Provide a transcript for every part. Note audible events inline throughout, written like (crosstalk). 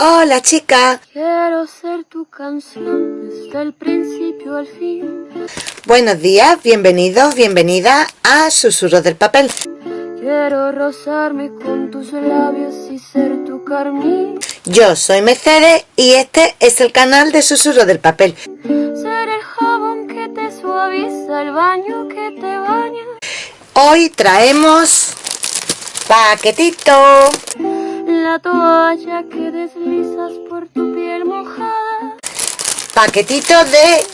Hola chica. Quiero ser tu canción desde el principio al fin. Buenos días, bienvenidos, bienvenida a Susurros del Papel. Quiero rozarme con tus labios y ser tu carmín. Yo soy Mercedes y este es el canal de Susurros del Papel. Ser el jabón que te suaviza, el baño que te baña. Hoy traemos paquetito. La toalla que deslizas por tu piel mojada. Paquetito de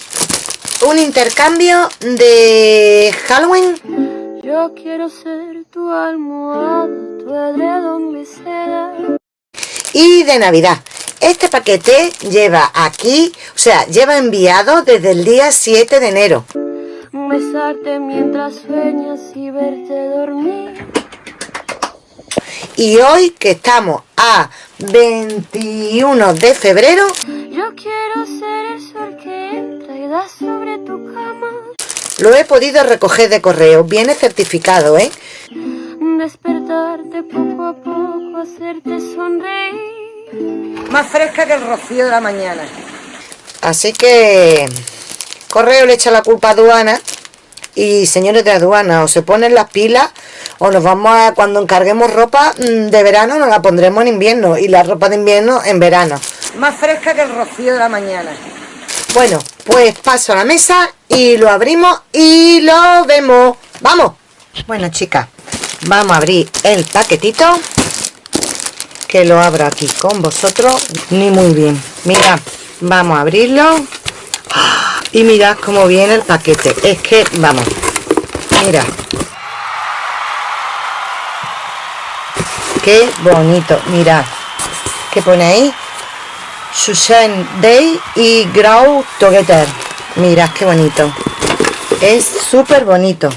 un intercambio de Halloween. Yo quiero ser tu almohada, tu edredón de seda. y de Navidad. Este paquete lleva aquí, o sea, lleva enviado desde el día 7 de enero. Besarte mientras sueñas y verte dormir. Y hoy que estamos a 21 de febrero, Yo quiero ser el sol que entra y da sobre tu cama. lo he podido recoger de correo. Viene certificado, ¿eh? Despertarte poco a poco, hacerte sonreír. Más fresca que el rocío de la mañana. Así que correo le echa la culpa a aduana y señores de aduana o se ponen las pilas o nos vamos a cuando encarguemos ropa mm, de verano nos la pondremos en invierno y la ropa de invierno en verano. Más fresca que el rocío de la mañana. Bueno, pues paso a la mesa y lo abrimos y lo vemos. ¡Vamos! Bueno, chicas, vamos a abrir el paquetito que lo abro aquí con vosotros ni muy bien mira vamos a abrirlo. Y mirad cómo viene el paquete. Es que vamos mira. Qué bonito mirad que pone ahí Susan Day y Grow Together. Mirad qué bonito. Es súper bonito.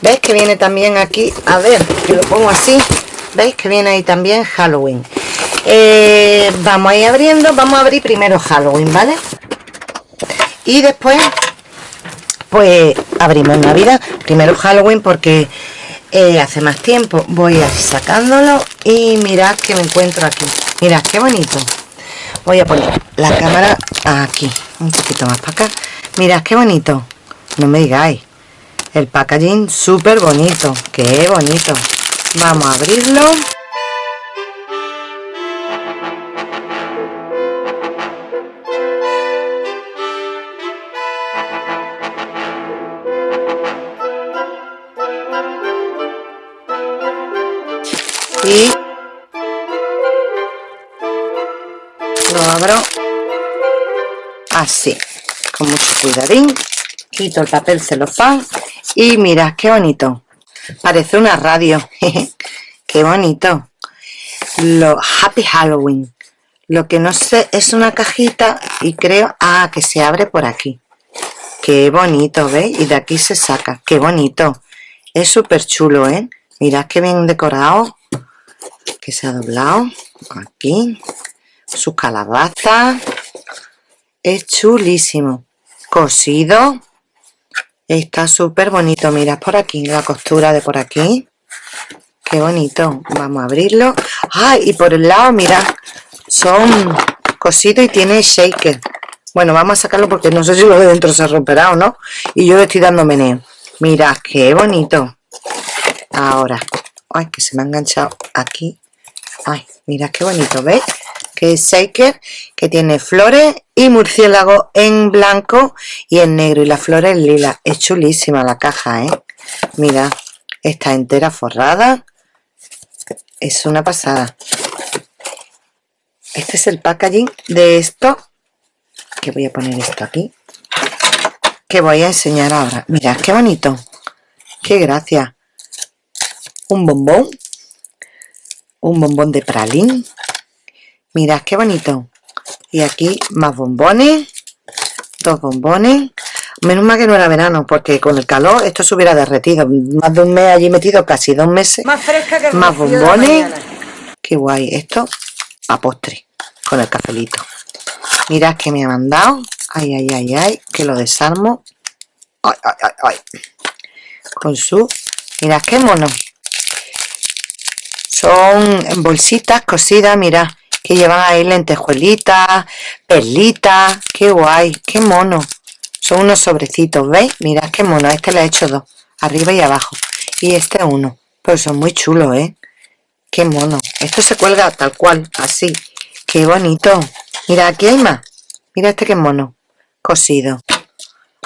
Veis que viene también aquí a ver que lo pongo así. Veis que viene ahí también Halloween Eh, vamos a ir abriendo. Vamos a abrir primero Halloween vale y después pues abrimos Navidad. Primero Halloween porque eh, hace más tiempo. Voy a ir sacándolo y mirad que me encuentro aquí. Mirad qué bonito. Voy a poner la cámara aquí un poquito más para acá. Mirad qué bonito. No me digáis. El packaging súper bonito qué bonito. Vamos a abrirlo y lo abro. Así con mucho cuidadín. Quito el papel celofán. Y mirad qué bonito. Parece una radio (laughs) qué bonito. Lo Happy Halloween. Lo que no sé es una cajita y creo ah que se abre por aquí. Qué bonito ¿veis? y de aquí se saca. Qué bonito. Es súper chulo ¿eh? mirad qué bien decorado que se ha doblado aquí. Su calabaza. Es chulísimo. Cosido. Está súper bonito. Mirad por aquí la costura de por aquí. Qué bonito. Vamos a abrirlo. ¡ay! y por el lado mirad son cosidos y tiene shaker. Bueno vamos a sacarlo porque no sé si lo de dentro se romperá o no y yo le estoy dando meneo. Mirad qué bonito. Ahora. Ay que se me ha enganchado aquí ay mira qué bonito ¿ves? que es shaker que tiene flores y murciélago en blanco y en negro. Y las flores en lila. Es chulísima la caja ¿eh? mira está entera forrada. Es una pasada. Este es el packaging de esto. Que voy a poner esto aquí. Que voy a enseñar ahora. Mirad qué bonito. Qué gracia. Un bombón un bombón de pralín. Mirad qué bonito. Y aquí más bombones dos bombones. Menos mal que no era verano porque con el calor esto se hubiera derretido. Más de un mes allí metido casi dos meses. Más fresca que el más bombones. qué guay esto a postre con el cafelito. Mirad que me ha mandado. Ay ay ay ay que lo desarmo. Ay ay ay ay. Con su mirad qué mono son bolsitas cosidas mirad que llevan ahí lentejuelitas, perlitas, qué guay, qué mono. Son unos sobrecitos, ¿veis? Mirad qué mono, este le he hecho dos, arriba y abajo. Y este uno, pues son muy chulos, ¿eh? Qué mono. Esto se cuelga tal cual, así. Qué bonito. Mira, aquí hay más. Mira este qué mono. Cosido.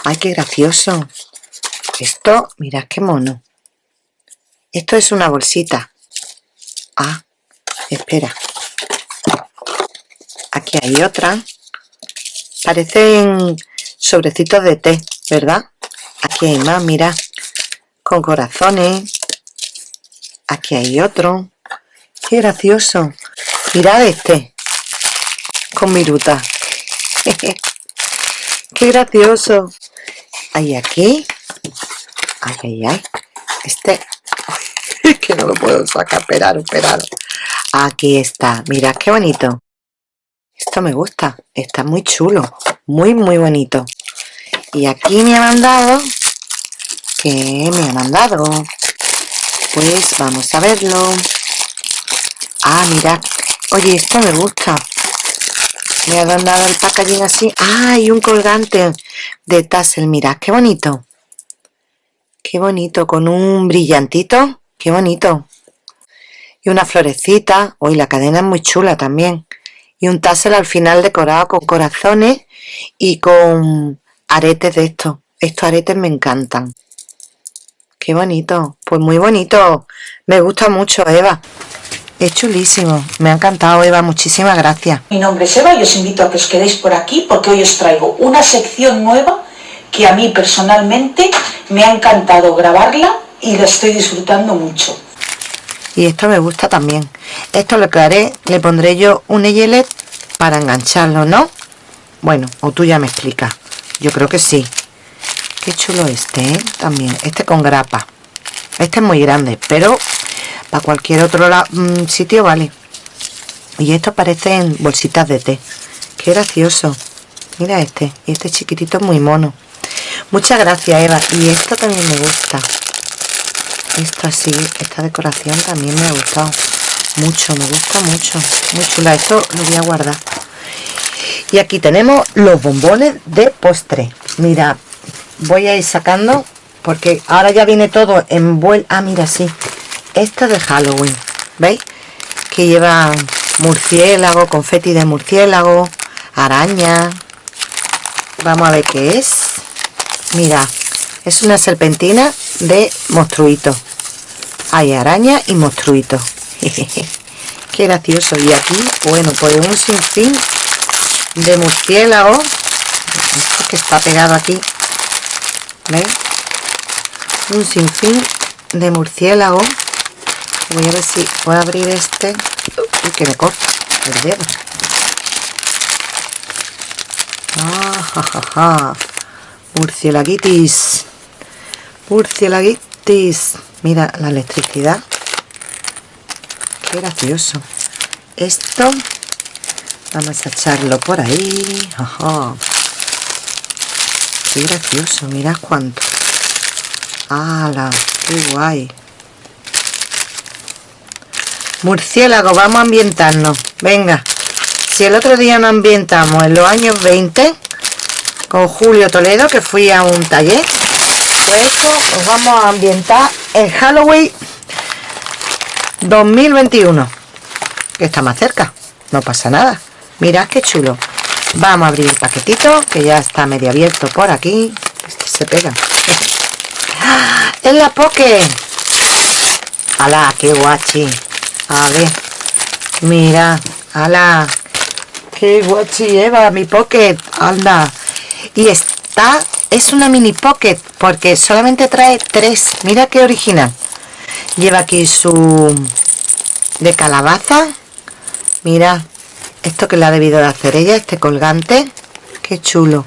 Ay, qué gracioso. Esto, mirad qué mono. Esto es una bolsita. Ah, espera. Aquí hay otra. Parecen sobrecitos de té, ¿verdad? Aquí hay más, mira. Con corazones. Aquí hay otro. Qué gracioso. Mirad este. Con viruta. (laughs) Qué gracioso. Hay aquí. Ay, ay, ay. Este. (laughs) que no lo puedo sacar. Esperar, esperar. Aquí está. Mirad qué bonito. Esto me gusta. Está muy chulo. Muy, muy bonito. Y aquí me ha mandado... ¿Qué me ha mandado? Pues vamos a verlo. Ah, mirad. Oye, esto me gusta. Me ha mandado el packaging así. Ah, un colgante de tassel. Mirad, qué bonito. Qué bonito. Con un brillantito. Qué bonito. Y una florecita. Uy, la cadena es muy chula también y un tassel al final decorado con corazones y con aretes de estos. Estos aretes me encantan. Qué bonito. Pues muy bonito. Me gusta mucho, Eva. Es chulísimo. Me ha encantado, Eva. Muchísimas gracias. Mi nombre es Eva y os invito a que os quedéis por aquí porque hoy os traigo una sección nueva que a mí personalmente me ha encantado grabarla y la estoy disfrutando mucho. Y esto me gusta también. Esto lo que le pondré yo un eyelet para engancharlo ¿no? bueno o tú ya me explicas. Yo creo que sí. Qué chulo este ¿eh? también este con grapa. Este es muy grande pero para cualquier otro mm, sitio vale. Y estos parecen bolsitas de té. Qué gracioso. Mira este y este chiquitito es muy mono. Muchas gracias Eva. Y esto también me gusta esto así, esta decoración también me ha gustado mucho, me gusta mucho, muy chula, esto lo voy a guardar. Y aquí tenemos los bombones de postre. Mira, voy a ir sacando porque ahora ya viene todo envuelto. Ah, mira, sí, esto es de Halloween, ¿veis? Que lleva murciélago, confeti de murciélago, araña. Vamos a ver qué es. Mira, es una serpentina de monstruito hay araña y monstruito. (laughs) Qué gracioso. Y aquí bueno pues un sinfín de murciélago esto que está pegado aquí ¿veis? un sinfín de murciélago voy a ver si puedo abrir este. Y que me corta el dedo. Ah, ja, mira la electricidad qué gracioso esto vamos a echarlo por ahí Ajá. qué gracioso mirad cuánto ¡Hala! ¡Qué guay! Murciélago, vamos a ambientarnos. Venga, si el otro día nos ambientamos en los años 20 con Julio Toledo, que fui a un taller, pues esto nos vamos a ambientar en Halloween 2021 que está más cerca no pasa nada. Mirad qué chulo. Vamos a abrir el paquetito que ya está medio abierto por aquí. Este se pega. Es la poke ala qué guachi a ver. Mira ala qué guachi lleva mi pocket anda y está es una mini pocket porque solamente trae tres. Mira qué original. Lleva aquí su de calabaza. Mira esto que le ha debido de hacer ella este colgante. Qué chulo.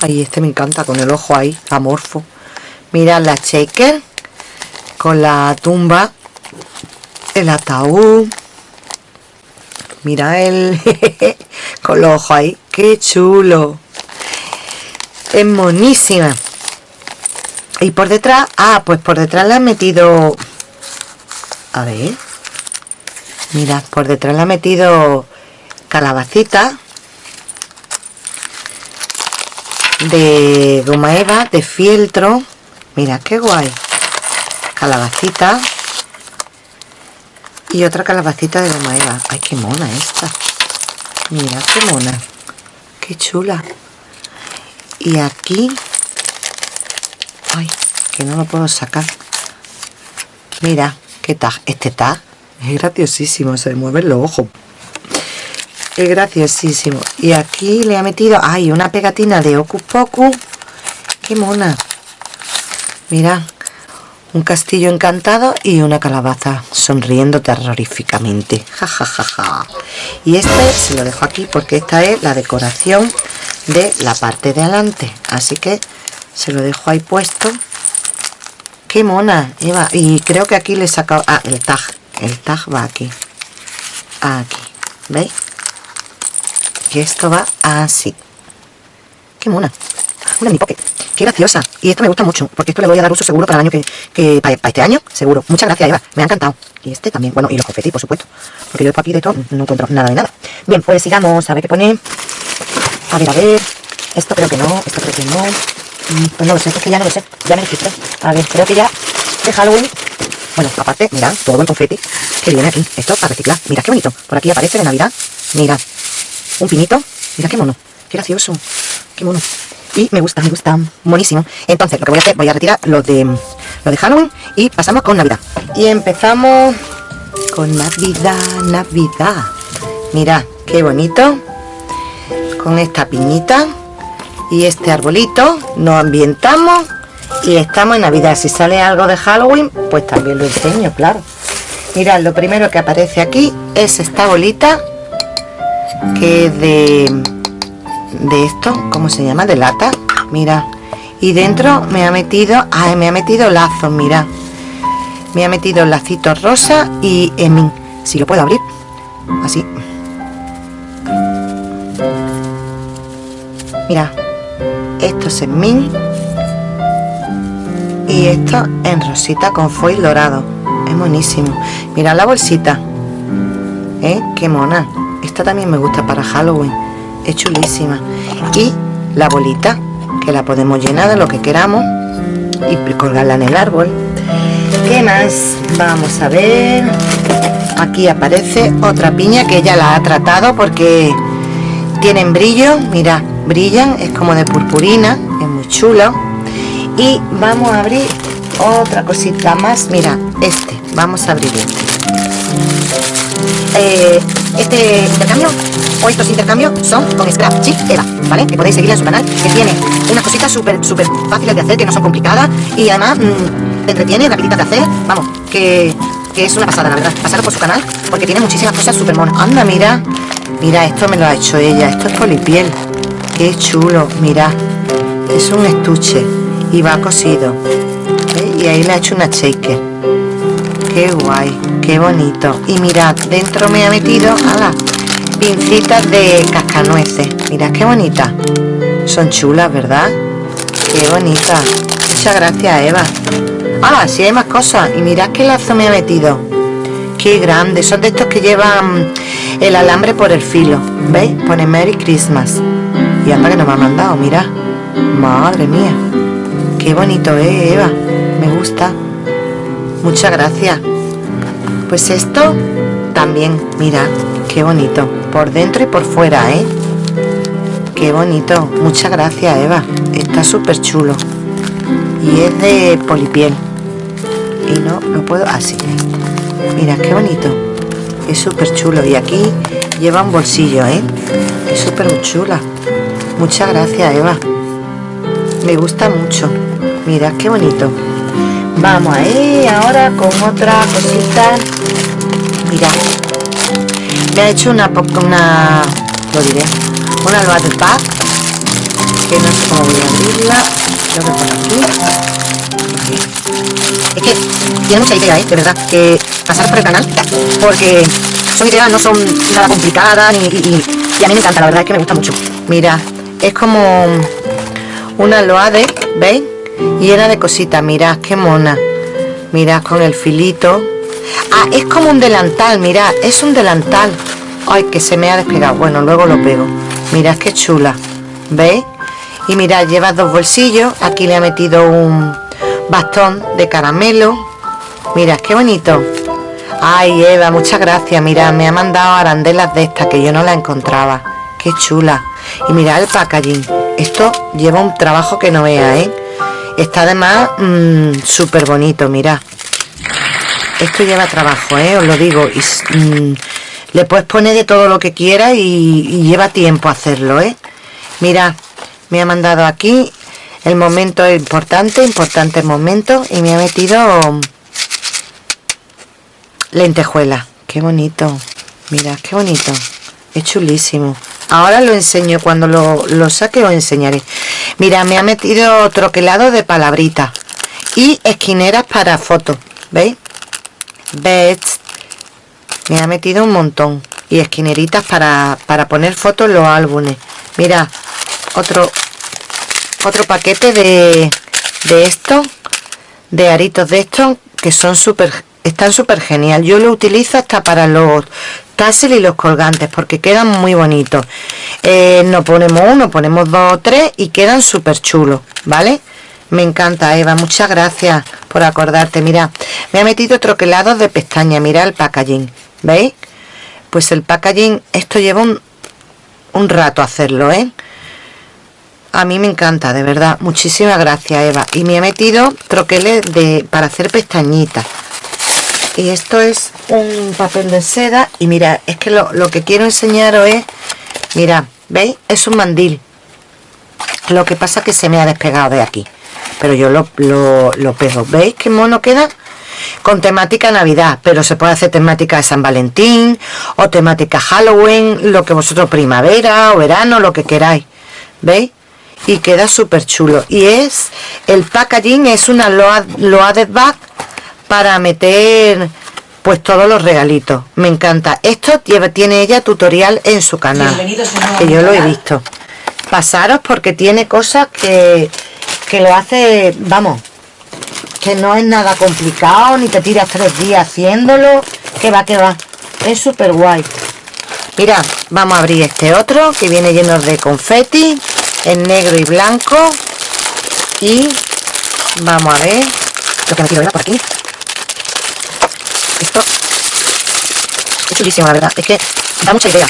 Ay este me encanta con el ojo ahí amorfo. Mira la shaker con la tumba el ataúd. Mira el (laughs) con los ojos ahí. Qué chulo es monísima. Y por detrás ah pues por detrás le han metido a ver mira por detrás le ha metido calabacita de goma eva de fieltro. Mira qué guay. Calabacita y otra calabacita de goma eva. Ay qué mona esta. Mira qué mona. Qué chula y aquí. Ay que no lo puedo sacar. Mira qué tag este tag. Es graciosísimo se mueven los ojos. Es graciosísimo. Y aquí le ha metido ay una pegatina de Ocus Pocus qué mona. Mira un castillo encantado y una calabaza sonriendo terroríficamente. Ja, y este se lo dejo aquí porque esta es la decoración de la parte de adelante. Así que se lo dejo ahí puesto. Qué mona Eva. Y creo que aquí le he sacado ah, el tag. El tag va aquí. Aquí. Veis que esto va así. Qué mona. Una mi pocket qué graciosa. Y esto me gusta mucho porque esto le voy a dar uso seguro para el año que, que para, este año seguro. Muchas gracias Eva. Me ha encantado. Y este también. Bueno y los confetis por supuesto. Porque yo aquí de todo no encuentro nada de nada. Bien pues sigamos a ver qué pone a ver a ver. Esto creo que no esto creo que no. Mm, pues no lo sé es que ya no lo sé. Ya me dijiste. A ver creo que ya de Halloween. Bueno aparte mira todo el confeti. Que viene aquí. Esto para reciclar. Mira qué bonito. Por aquí aparece de navidad. Mira. Un pinito. Mira qué mono. Qué gracioso. Qué mono. Y me gusta, me gusta, buenísimo entonces lo que voy a hacer, voy a retirar lo de lo de Halloween y pasamos con Navidad. Y empezamos con Navidad, Navidad. Mira, qué bonito con esta piñita y este arbolito nos ambientamos y estamos en Navidad. Si sale algo de Halloween pues también lo enseño, claro. Mirad, lo primero que aparece aquí es esta bolita que es de de esto, ¿cómo se llama? de lata, mira y dentro me ha metido, ay, me ha metido lazos, mira me ha metido lacitos rosa y emin, si lo puedo abrir así mira esto es en min y esto en rosita con foil dorado. Es buenísimo mira la bolsita. ¿eh? qué mona. Esta también me gusta para Halloween. Es chulísima. Y la bolita que la podemos llenar de lo que queramos y colgarla en el árbol. ¿qué más? vamos a ver. Aquí aparece otra piña que ella la ha tratado porque tienen brillo. Mira brillan es como de purpurina es muy chulo. Y vamos a abrir otra cosita más. Mira este vamos a abrir este. Eh, este intercambio o estos intercambios son con Scrap Chip Eva, ¿vale? Que podéis seguir en su canal, que tiene unas cositas súper, súper fáciles de hacer, que no son complicadas y además mmm, te entretiene, de hacer, vamos, que, que, es una pasada, la verdad, pasaros por su canal, porque tiene muchísimas cosas súper monas. Anda, mira, mira, esto me lo ha hecho ella, esto es polipiel, qué chulo, mira, es un estuche y va cosido, y ahí le ha hecho una shaker, qué guay, qué bonito, y mirad, dentro me ha metido, ala, pincitas de cascanueces. Mira qué bonita. Son chulas verdad qué bonita. Muchas gracias Eva. Ah sí hay más cosas. Y mirad qué lazo me ha metido. Qué grande. Son de estos que llevan el alambre por el filo ¿veis? pone Merry Christmas y anda que nos ha mandado mira. Madre mía. Qué bonito eh Eva. Me gusta. Muchas gracias. Pues esto también mira qué bonito. Por dentro y por fuera ¿eh? qué bonito. Muchas gracias Eva. Está súper chulo. Y es de polipiel. Y no lo puedo así mira qué bonito. Es súper chulo. Y aquí lleva un bolsillo ¿eh? es súper chula muchas gracias Eva. Me gusta mucho. Mira qué bonito. Vamos ahí ahora con otra cosita. Mira. Me ha hecho una una lo diré una de paz que no sé cómo voy a abrirla. Creo que por aquí. Es que tiene mucha idea ¿eh? de verdad que pasar por el canal porque son ideas no son nada complicadas y, y, a mí me encanta la verdad es que me gusta mucho. Mira es como una loade ¿veis? llena de cositas. Mirad qué mona. Mirad con el filito. Ah, es como un delantal, mirad, es un delantal. ay que se me ha despegado. Bueno luego lo pego. Mirad qué chula. ¿veis? y mirad lleva dos bolsillos. Aquí le ha metido un bastón de caramelo. Mirad qué bonito. Ay Eva muchas gracias. Mira me ha mandado arandelas de estas que yo no la encontraba qué chula. Y mirad el packaging. Esto lleva un trabajo que no vea ¿eh? está además mmm, súper bonito mirad esto lleva trabajo ¿eh? os lo digo. Y, mmm, le puedes poner de todo lo que quieras y, lleva tiempo hacerlo ¿eh? mira me ha mandado aquí el momento importante importante momento y me ha metido lentejuela. Qué bonito. Mira qué bonito. Es chulísimo ahora lo enseño cuando lo, saque os enseñaré. Mira me ha metido troquelado de palabrita y esquineras para fotos veis veis me ha metido un montón y esquineritas para, para poner fotos en los álbumes. Mira otro otro paquete de, de esto de aritos de estos que son súper están súper genial. Yo lo utilizo hasta para los tassel y los colgantes porque quedan muy bonitos. Eh, no ponemos uno ponemos dos o tres y quedan súper chulos vale me encanta Eva muchas gracias por acordarte. Mira me ha metido troquelados de pestaña mira el packaging veis pues el packaging esto lleva un, un rato hacerlo eh a mí me encanta de verdad. Muchísimas gracias Eva. Y me ha metido troqueles de para hacer pestañitas y esto es un papel de seda. Y mira es que lo, lo que quiero enseñaros es mira veis es un mandil. Lo que pasa que se me ha despegado de aquí pero yo lo, lo, lo pego. Veis qué mono queda con temática navidad pero se puede hacer temática de San Valentín o temática Halloween lo que vosotros primavera o verano lo que queráis veis y queda súper chulo y es el packaging es una loaded bag para meter pues todos los regalitos. Me encanta. Esto tiene ella tutorial en su canal. Que yo lo he visto. Pasaros porque tiene cosas que, que lo hace vamos que no es nada complicado ni te tiras tres días haciéndolo que va que va. Es súper guay mira vamos a abrir este otro que viene lleno de confeti en negro y blanco. Y vamos a ver lo que me quiero ver por aquí esto es chulísimo la verdad. Es que da mucha idea.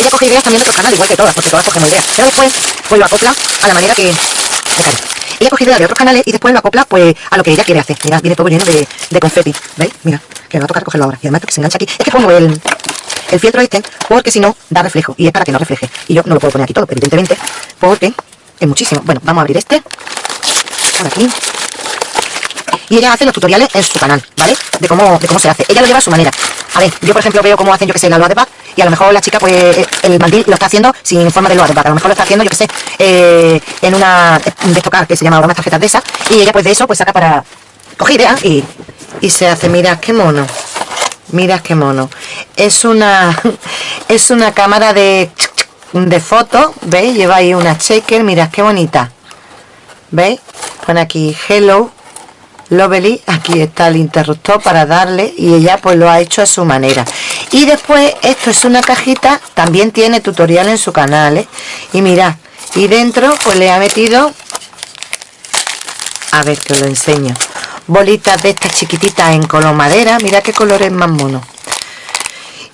Ella coge ideas también de otros canales igual que todas porque todas cogemos ideas. Pero después lo acopla a la manera que me cae ella coge ideas de otros canales y después lo acopla pues a lo que ella quiere hacer. Mira viene todo lleno de, de confeti ¿veis? mira que me va a tocar cogerlo ahora. Y además que se engancha aquí. Es que pongo el el fieltro este porque si no da reflejo. Y es para que no refleje. Y yo no lo puedo poner aquí todo evidentemente porque es muchísimo. Bueno vamos a abrir este. Por aquí y ella hace los tutoriales en su canal ¿vale? de cómo, de cómo se hace. Ella lo lleva a su manera. A ver yo por ejemplo veo cómo hacen yo que sé la loa de back y a lo mejor la chica pues eh, el mandil lo está haciendo sin forma de loa de a lo mejor lo está haciendo yo que sé eh, en una de tocar que se llama unas tarjetas de esas y ella pues de eso pues saca para coger ideas y, se hace. Mira qué mono mira qué mono. Es una (laughs) es una cámara de de fotos veis lleva ahí una shaker mira qué bonita. Veis pone aquí hello lovely aquí está el interruptor para darle y ella pues lo ha hecho a su manera y después esto es una cajita también tiene tutorial en su canal ¿eh? y mirad y dentro pues le ha metido a ver que lo enseño bolitas de estas chiquititas en color madera mira qué colores más mono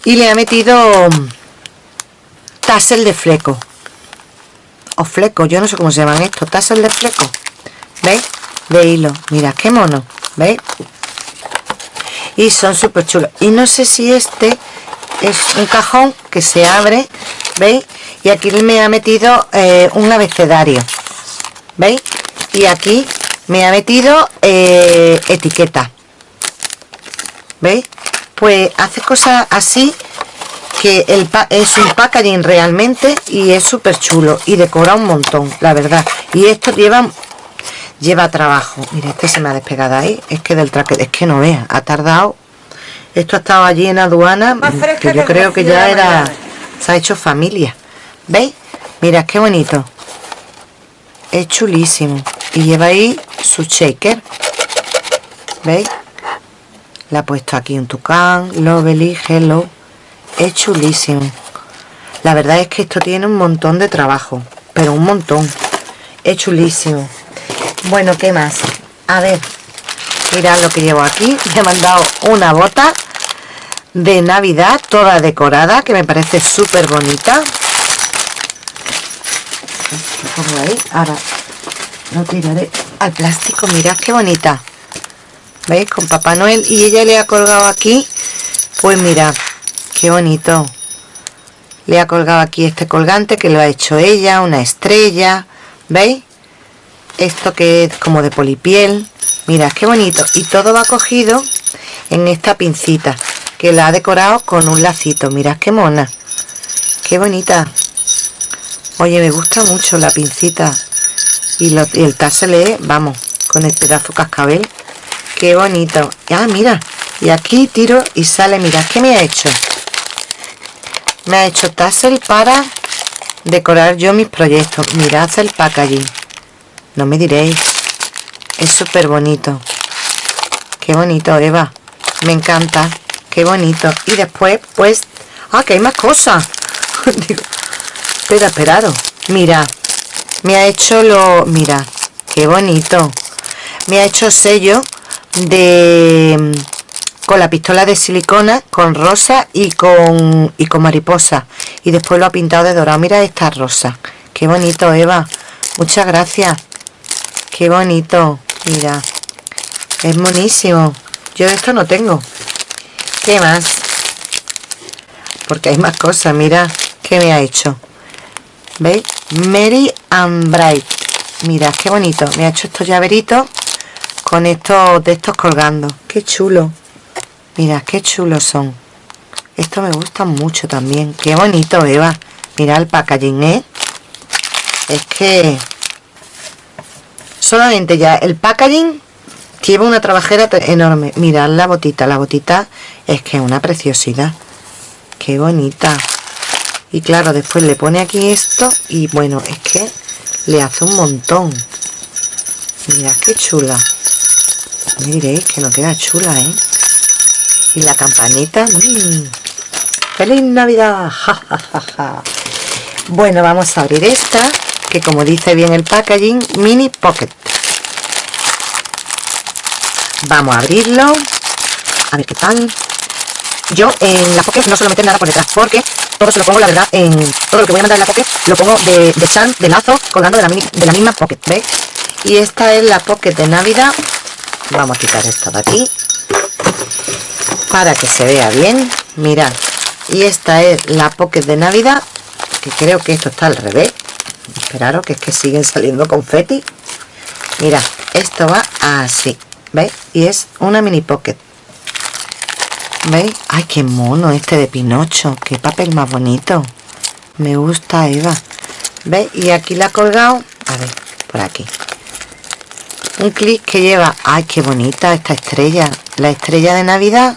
y le ha metido tassel de fleco o fleco, yo no sé cómo se llaman estos tassel de fleco ¿veis? De hilo, mira qué mono ¿veis? y son súper chulos y no sé si este es un cajón que se abre ¿veis? y aquí me ha metido eh, un abecedario ¿veis? y aquí me ha metido eh, etiqueta ¿veis? pues hace cosas así que el es un packaging realmente y es súper chulo y decora un montón la verdad y esto lleva lleva trabajo. Mira este se me ha despegado ahí. Es que del traque es que no vea ha tardado. Esto ha estado allí en aduana que yo creo que ya era se ha hecho familia. ¿veis? mira qué bonito. Es chulísimo. Y lleva ahí su shaker. ¿veis? le ha puesto aquí un tucán lovely hello. Es chulísimo. La verdad es que esto tiene un montón de trabajo pero un montón. Es chulísimo bueno qué más a ver mirad lo que llevo aquí. (laughs) Me ha mandado una bota de navidad toda decorada que me parece súper bonita. Ahora lo tiraré al plástico. Mirad qué bonita. Veis con papá noel. Y ella le ha colgado aquí. Pues mira qué bonito. Le ha colgado aquí este colgante que lo ha hecho ella una estrella. Veis esto que es como de polipiel. Mira qué bonito. Y todo va cogido en esta pincita que la ha decorado con un lacito. Mirad qué mona. Qué bonita. Oye me gusta mucho la pincita. Y, el tassel vamos con el pedazo cascabel. Qué bonito. Ah mira. Y aquí tiro y sale. Mira qué me ha hecho me ha hecho tassel para decorar yo mis proyectos. Mirad el packaging no me diréis. Es súper bonito qué bonito Eva. Me encanta. Qué bonito. Y después pues ah que hay más cosas. (laughs) Digo espera mira me ha hecho lo mira qué bonito. Me ha hecho sello de con la pistola de silicona con rosa y con y con mariposa. Y después lo ha pintado de dorado. Mira esta rosa. Qué bonito Eva. Muchas gracias qué bonito. Mira. Es monísimo. Yo de esto no tengo. Qué más porque hay más cosas mira. Que me ha hecho veis Mary and Bright. Mira qué bonito. Me ha hecho estos llaveritos con estos de estos colgando. Qué chulo. Mira, qué chulos son. Esto me gusta mucho también. Qué bonito, Eva. Mira el packaging, ¿eh? Es que... Solamente ya el packaging lleva una trabajera enorme. Mirad la botita. La botita es que es una preciosidad. Qué bonita. Y claro, después le pone aquí esto y bueno, es que le hace un montón. Mira qué chula. Me diréis que no queda chula, ¿eh? y la campanita mm. feliz navidad (laughs) bueno vamos a abrir esta que como dice bien el packaging mini pocket. Vamos a abrirlo. A ver qué tal. Yo en la pocket no suelo meter nada por detrás porque todo se lo pongo la verdad en todo lo que voy a mandar en la pocket lo pongo de, charm de lazo colgando de la, de la misma pocket ¿veis? y esta es la pocket de navidad. Vamos a quitar esto de aquí para que se vea bien. Mirad y esta es la pocket de navidad que creo que esto está al revés esperaros que es que siguen saliendo confeti. Mira esto va así ¿veis? y es una mini pocket. ¿veis? ay qué mono este de Pinocho qué papel más bonito. Me gusta Eva. ¿veis? y aquí la ha colgado a ver por aquí. Un clic que lleva ay qué bonita esta estrella. La estrella de navidad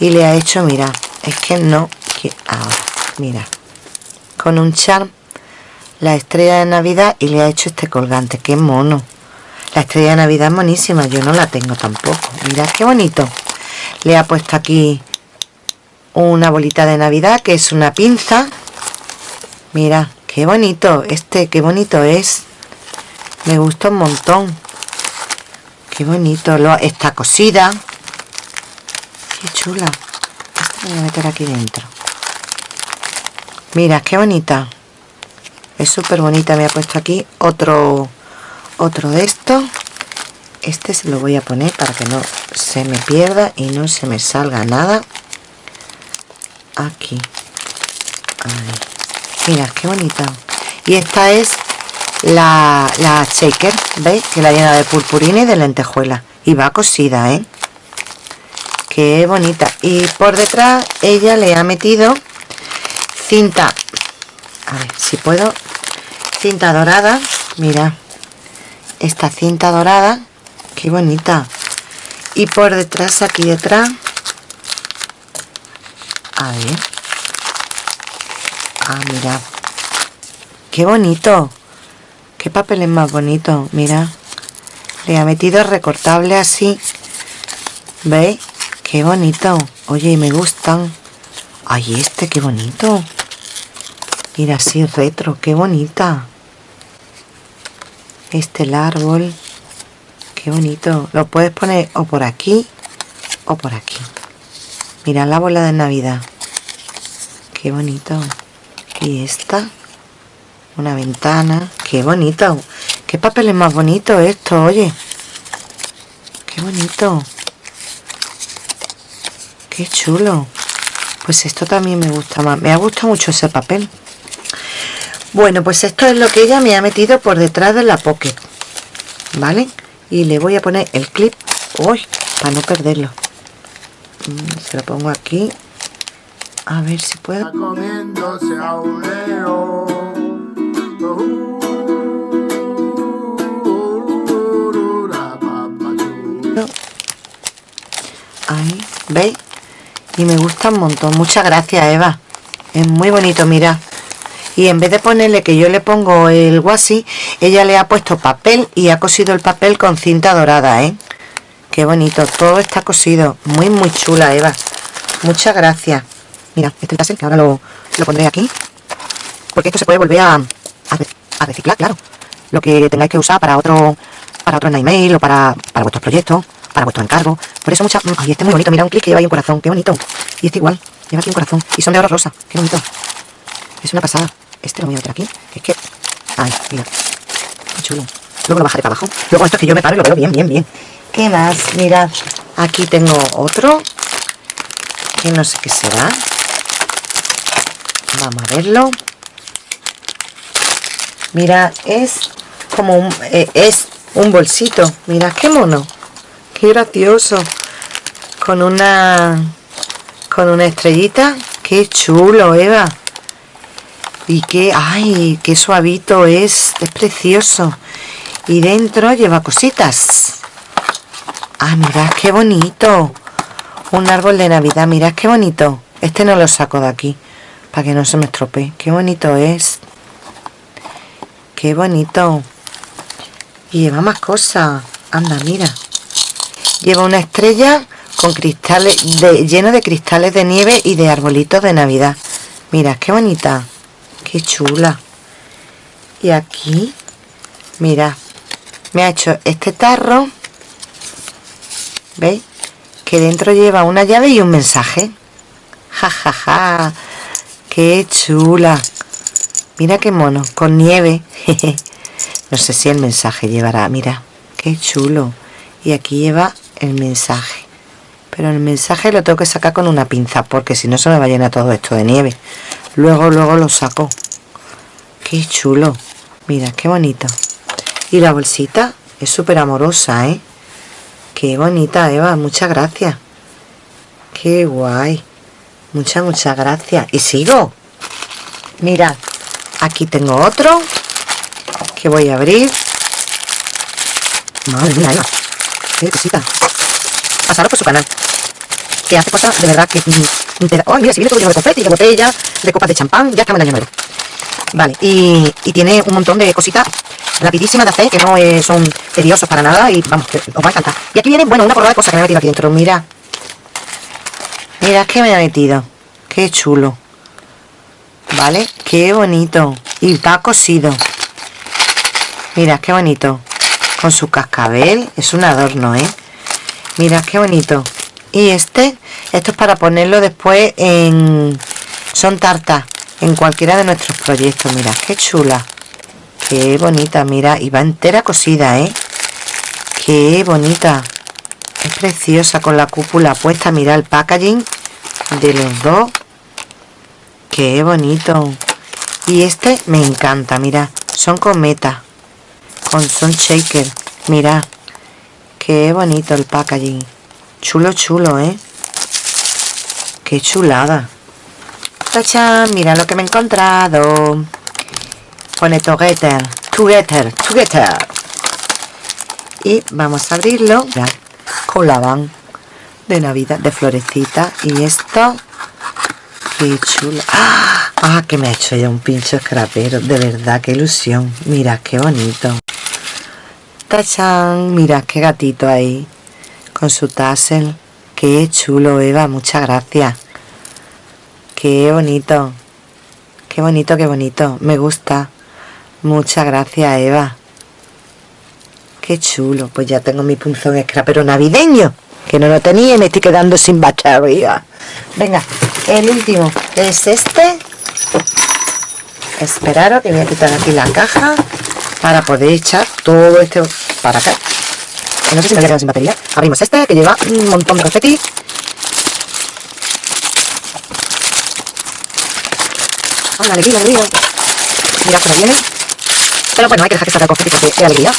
y le ha hecho mira es que no que ahora mira con un charm la estrella de navidad y le ha hecho este colgante. Qué mono. La estrella de navidad es monísima. Yo no la tengo tampoco. Mira qué bonito. Le ha puesto aquí una bolita de navidad que es una pinza. Mira qué bonito. Este qué bonito es. Me gusta un montón. Qué bonito. Lo está cosida. Qué chula. Esta voy a meter aquí dentro. Mira, qué bonita. Es súper bonita. Me ha puesto aquí otro, otro de estos. Este se lo voy a poner para que no se me pierda y no se me salga nada. Aquí. Mira, qué bonita. Y esta es la, la shaker, ¿veis? Que la llena de purpurina y de lentejuela. Y va cosida, ¿eh? qué bonita y por detrás ella le ha metido cinta a ver si puedo cinta dorada. Mira esta cinta dorada qué bonita. Y por detrás aquí detrás a ver. Ah mira qué bonito. Qué papel es más bonito mira. Le ha metido recortable así. ¿veis? qué bonito. Oye me gustan. Ay, este, qué bonito. Mira, así retro, qué bonita. Este el árbol. Qué bonito. Lo puedes poner o por aquí o por aquí. Mira la bola de Navidad. Qué bonito. Y esta. Una ventana. Qué bonito. Qué papel es más bonito esto, oye. Qué bonito. Qué chulo. Pues esto también me gusta más. Me ha gustado mucho ese papel. Bueno, pues esto es lo que ella me ha metido por detrás de la pocket. ¿Vale? Y le voy a poner el clip. Uy, para no perderlo. Mm, se lo pongo aquí. A ver si puedo. Ahí, ¿veis? Y me gusta un montón. Muchas gracias, Eva. Es muy bonito, mira. Y en vez de ponerle que yo le pongo el guasi, ella le ha puesto papel y ha cosido el papel con cinta dorada, ¿eh? Qué bonito. Todo está cosido. Muy, muy chula, Eva. Muchas gracias. Mira, este tassel que ahora lo, pondré aquí. Porque esto se puede volver a, a, reciclar, claro. Lo que tengáis que usar para otro para otro email o para, para vuestros proyectos para vuestro encargo. Por eso mucha... Ay, este es muy bonito. Mira un clic que lleva ahí un corazón. Qué bonito. Y este igual. Lleva aquí un corazón. Y son de oro rosa. Qué bonito. Es una pasada. Este lo voy a meter aquí. es que... Ay, mira. Qué chulo. Luego lo bajaré para abajo. Luego esto es que yo me paro y lo veo bien, bien, bien. ¿Qué más? Mirad. Aquí tengo otro. Que no sé qué será. Vamos a verlo. Mira, es como un... Eh, es un bolsito. Mira, qué mono. Qué gracioso. Con una... Con una estrellita. Qué chulo, Eva. Y qué... ¡Ay! Qué suavito es. Es precioso. Y dentro lleva cositas. Ah, mirad qué bonito. Un árbol de Navidad. Mirad qué bonito. Este no lo saco de aquí. Para que no se me estropee. Qué bonito es. Qué bonito. Y lleva más cosas. Anda, mira. Lleva una estrella con cristales lleno de cristales de nieve y de arbolitos de Navidad. Mira, qué bonita. Qué chula. Y aquí, mira, me ha hecho este tarro. ¿Veis? Que dentro lleva una llave y un mensaje. Ja, ja, ja. Qué chula. Mira qué mono, con nieve. (laughs) no sé si el mensaje llevará, mira, qué chulo. Y aquí lleva el mensaje pero el mensaje lo tengo que sacar con una pinza porque si no se me va a llenar todo esto de nieve luego luego lo saco. Qué chulo. Mira qué bonito. Y la bolsita es súper amorosa ¿eh? qué bonita Eva. Muchas gracias. Qué guay. Muchas muchas gracias. Y sigo. Mirad aquí tengo otro que voy a abrir. Madre mía Eva. Qué cosita. Pasaros por su canal que hace cosas de verdad que mm, te oh mira si viene todo lleno de confeti de botellas de copas de champán ya estamos en el año nuevo. Vale y, tiene un montón de cositas rapidísimas de hacer que no son tediosos para nada y vamos os va a encantar. Y aquí viene bueno una porrada de cosas que me he metido aquí dentro. Mira. Mira que me ha metido. Qué chulo. Vale qué bonito. Y está cosido. Mira qué bonito. Con su cascabel. Es un adorno eh mira qué bonito y este esto es para ponerlo después en son tartas en cualquiera de nuestros proyectos. Mira qué chula qué bonita mira y va entera cosida eh qué bonita es preciosa con la cúpula puesta mira el packaging de los dos. Qué bonito. Y este me encanta mira son cometas con son shaker mira qué bonito el packaging chulo chulo eh qué chulada ¡Tachán! mira lo que me he encontrado pone together together together y vamos a abrirlo ya, con la van de navidad de florecita y esto qué chulo ¡Ah! ah que me ha hecho ya un pincho escrapero de verdad qué ilusión mira qué bonito ¡Tachán! Mira qué gatito ahí. Con su tassel. Qué chulo, Eva. Muchas gracias. Qué bonito. Qué bonito, qué bonito. Me gusta. Muchas gracias, Eva. Qué chulo. Pues ya tengo mi punzón scrapero navideño. Que no lo tenía y me estoy quedando sin batería. Venga, el último es este. Esperaros que voy a quitar aquí la caja para poder echar todo este para acá. No sé si me voy a quedar sin batería. Abrimos este que lleva un montón de confeti. ¡Hola, alegría, alegría! Mirad cómo viene. Pero bueno, hay que dejar que salga el confeti porque es alegría.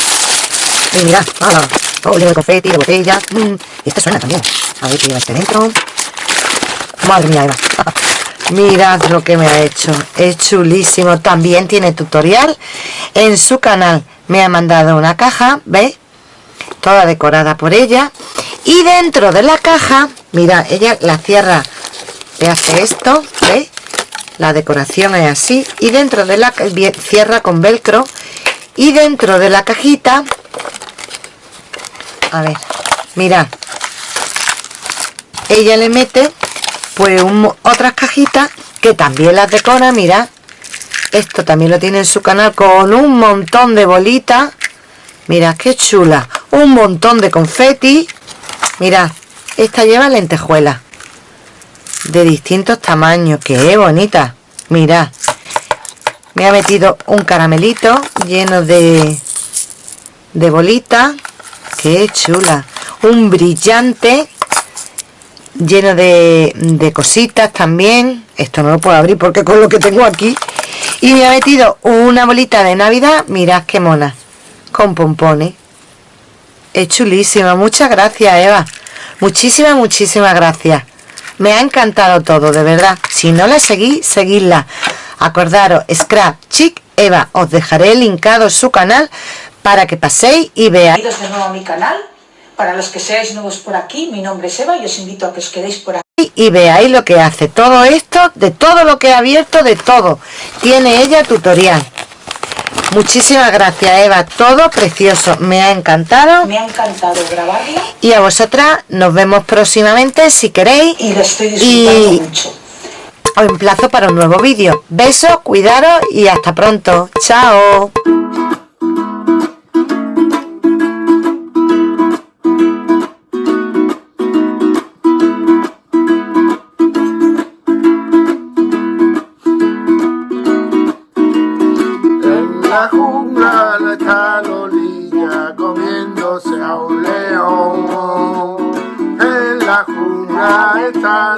Y mirad, ¡hala! Todo lleno de confeti, de botella. Mm, y este suena también. A ver qué lleva este dentro. Madre mía, Eva. (laughs) Mirad lo que me ha hecho. Es chulísimo. También tiene tutorial en su canal. Me ha mandado una caja, ¿veis? Toda decorada por ella. Y dentro de la caja, mira, ella la cierra, le hace esto, ¿veis? la decoración es así y dentro de la cierra con velcro y dentro de la cajita a ver mirad ella le mete pues otras cajitas que también las decora mirad esto también lo tiene en su canal con un montón de bolitas mirad qué chula un montón de confeti. Mirad esta lleva lentejuela de distintos tamaños que bonita. Mirad me ha metido un caramelito lleno de de bolitas qué chula. Un brillante lleno de, de cositas también. Esto no lo puedo abrir porque con lo que tengo aquí. Y me ha metido una bolita de navidad mirad qué mona con pompones es chulísima muchas gracias Eva muchísimas muchísimas gracias me ha encantado todo, de verdad. Si no la seguís, seguidla. Acordaros, Scrap Chic Eva, os dejaré linkado su canal para que paséis y veáis. Bienvenidos de nuevo a mi canal. Para los que seáis nuevos por aquí, mi nombre es Eva y os invito a que os quedéis por aquí. Y veáis lo que hace. Todo esto, de todo lo que he abierto, de todo. Tiene ella tutorial. Muchísimas gracias Eva, todo precioso, me ha encantado. Me ha encantado grabarla. Y a vosotras nos vemos próximamente si queréis. Y lo estoy disfrutando y mucho. Os emplazo para un nuevo vídeo. Besos, cuidaros y hasta pronto. Chao. la jungla la está comiéndose a un león. En la jungla está